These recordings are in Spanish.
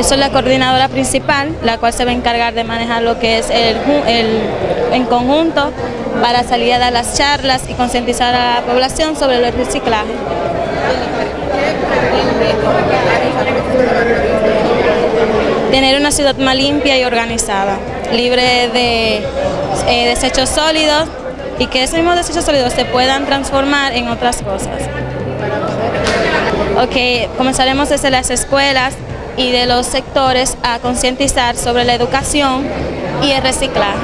Yo soy la coordinadora principal, la cual se va a encargar de manejar lo que es el, en conjunto para salir a dar las charlas y concientizar a la población sobre el reciclaje. Tener una ciudad más limpia y organizada, libre de eh, desechos sólidos y que esos mismos desechos sólidos se puedan transformar en otras cosas. Ok, comenzaremos desde las escuelas y de los sectores a concientizar sobre la educación y el reciclaje.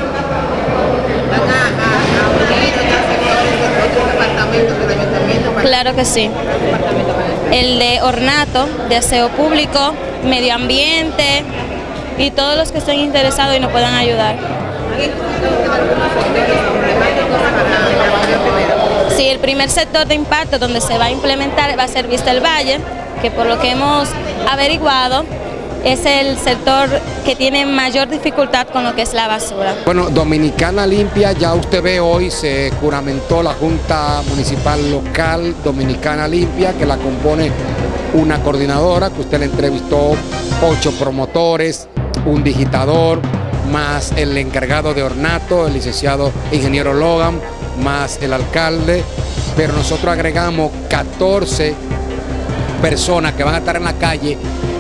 Claro que sí. El de ornato, de aseo público, medio ambiente y todos los que estén interesados y nos puedan ayudar. Sí, el primer sector de impacto donde se va a implementar va a ser Vista el Valle, que por lo que hemos averiguado es el sector que tiene mayor dificultad con lo que es la basura. Bueno, Dominicana Limpia, ya usted ve hoy se juramentó la Junta Municipal Local Dominicana Limpia, que la compone una coordinadora, que usted le entrevistó ocho promotores, un digitador, más el encargado de ornato, el licenciado ingeniero Logan, más el alcalde, pero nosotros agregamos 14 personas que van a estar en la calle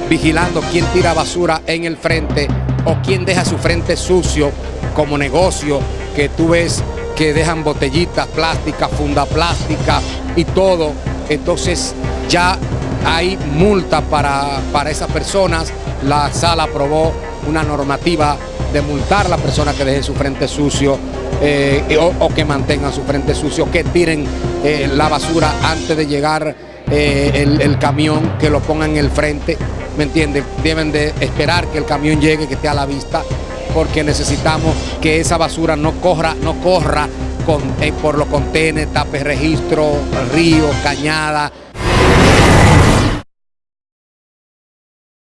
vigilando quién tira basura en el frente o quién deja su frente sucio como negocio, que tú ves que dejan botellitas plásticas, funda plástica y todo. Entonces ya hay multa para, para esas personas. La sala aprobó una normativa de multar a la persona que deje su frente sucio eh, o, que mantengan su frente sucio, que tiren eh, la basura antes de llegar eh, el, camión, que lo pongan en el frente, ¿me entienden? Deben de esperar que el camión llegue, que esté a la vista, porque necesitamos que esa basura no corra, no corra con, por los contenedores, tape registro, río, cañada.